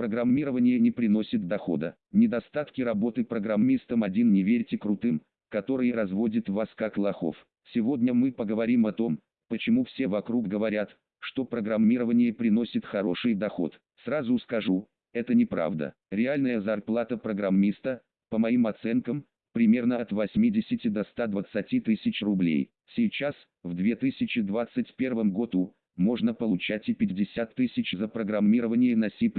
Программирование не приносит дохода. Недостатки работы программистом один не верьте крутым, которые разводят вас как лохов. Сегодня мы поговорим о том, почему все вокруг говорят, что программирование приносит хороший доход. Сразу скажу, это неправда. Реальная зарплата программиста, по моим оценкам, примерно от 80 до 120 тысяч рублей. Сейчас, в 2021 году, можно получать и 50 тысяч за программирование на C++.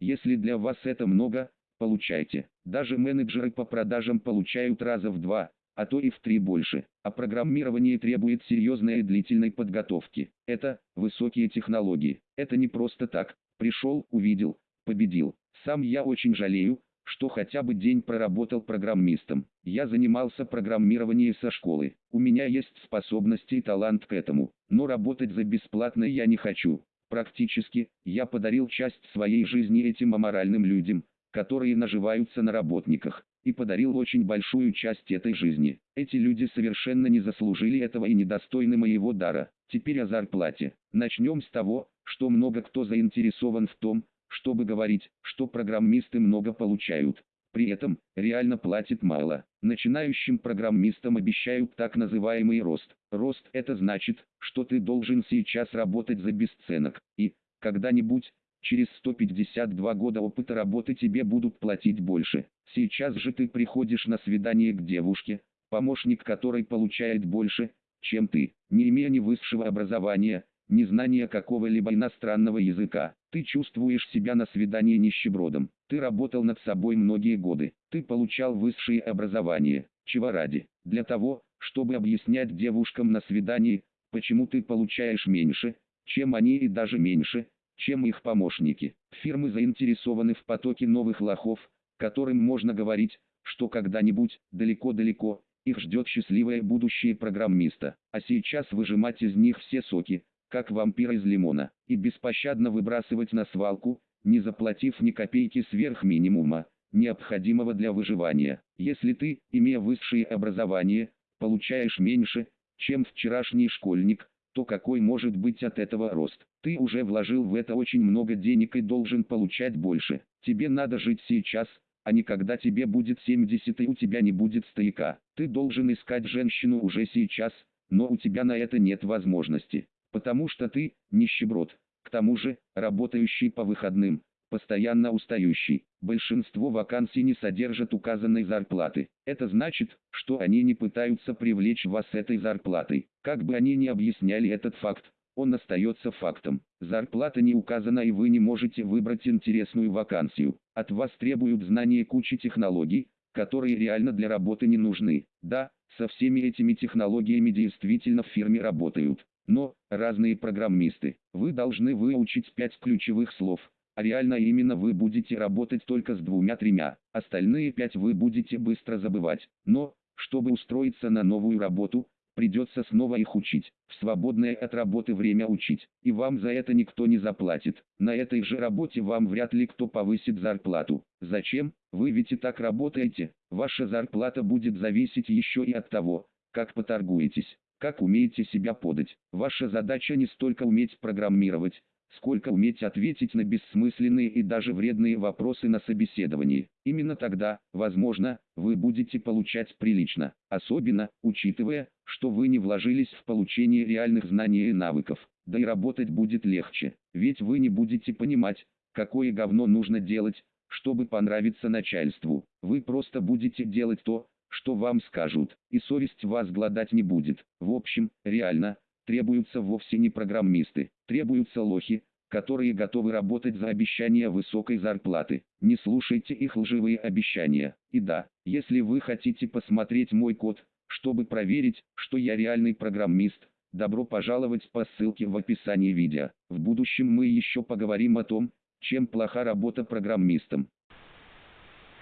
Если для вас это много, получайте. Даже менеджеры по продажам получают раза в два, а то и в три больше. А программирование требует серьезной и длительной подготовки. Это высокие технологии. Это не просто так. Пришел, увидел, победил. Сам я очень жалею, что хотя бы день проработал программистом. Я занимался программированием со школы. У меня есть способности и талант к этому. Но работать за бесплатно я не хочу. Практически, я подарил часть своей жизни этим аморальным людям, которые наживаются на работниках, и подарил очень большую часть этой жизни. Эти люди совершенно не заслужили этого и недостойны моего дара. Теперь о зарплате. Начнем с того, что много кто заинтересован в том, чтобы говорить, что программисты много получают. При этом, реально платят мало. Начинающим программистам обещают так называемый рост. Рост это значит, что ты должен сейчас работать за бесценок. И, когда-нибудь, через 152 года опыта работы тебе будут платить больше. Сейчас же ты приходишь на свидание к девушке, помощник которой получает больше, чем ты, не имея ни высшего образования, незнание какого-либо иностранного языка. Ты чувствуешь себя на свидании нищебродом. Ты работал над собой многие годы. Ты получал высшее образование. Чего ради? Для того, чтобы объяснять девушкам на свидании, почему ты получаешь меньше, чем они и даже меньше, чем их помощники. Фирмы заинтересованы в потоке новых лохов, которым можно говорить, что когда-нибудь, далеко-далеко, их ждет счастливое будущее программиста. А сейчас выжимать из них все соки, как вампир из лимона, и беспощадно выбрасывать на свалку, не заплатив ни копейки сверх минимума, необходимого для выживания. Если ты, имея высшее образование, получаешь меньше, чем вчерашний школьник, то какой может быть от этого рост? Ты уже вложил в это очень много денег и должен получать больше. Тебе надо жить сейчас, а не когда тебе будет 70 и у тебя не будет стояка. Ты должен искать женщину уже сейчас, но у тебя на это нет возможности потому что ты – нищеброд, к тому же, работающий по выходным, постоянно устающий. Большинство вакансий не содержат указанной зарплаты. Это значит, что они не пытаются привлечь вас этой зарплатой. Как бы они ни объясняли этот факт, он остается фактом. Зарплата не указана и вы не можете выбрать интересную вакансию. От вас требуют знания кучи технологий, которые реально для работы не нужны. Да, со всеми этими технологиями действительно в фирме работают. Но, разные программисты, вы должны выучить пять ключевых слов, а реально именно вы будете работать только с двумя-тремя, остальные пять вы будете быстро забывать. Но, чтобы устроиться на новую работу, придется снова их учить, в свободное от работы время учить, и вам за это никто не заплатит. На этой же работе вам вряд ли кто повысит зарплату. Зачем? Вы ведь и так работаете, ваша зарплата будет зависеть еще и от того, как поторгуетесь как умеете себя подать. Ваша задача не столько уметь программировать, сколько уметь ответить на бессмысленные и даже вредные вопросы на собеседовании. Именно тогда, возможно, вы будете получать прилично, особенно, учитывая, что вы не вложились в получение реальных знаний и навыков. Да и работать будет легче, ведь вы не будете понимать, какое говно нужно делать, чтобы понравиться начальству. Вы просто будете делать то, что вам скажут, и совесть вас гладать не будет. В общем, реально, требуются вовсе не программисты, требуются лохи, которые готовы работать за обещание высокой зарплаты. Не слушайте их лживые обещания. И да, если вы хотите посмотреть мой код, чтобы проверить, что я реальный программист, добро пожаловать по ссылке в описании видео. В будущем мы еще поговорим о том, чем плоха работа программистом.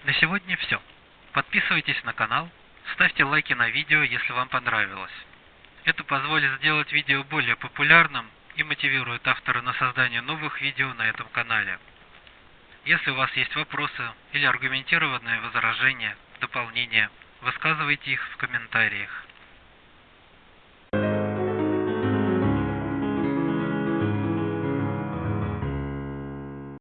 На сегодня все. Подписывайтесь на канал, ставьте лайки на видео, если вам понравилось. Это позволит сделать видео более популярным и мотивирует автора на создание новых видео на этом канале. Если у вас есть вопросы или аргументированные возражения, дополнения, высказывайте их в комментариях.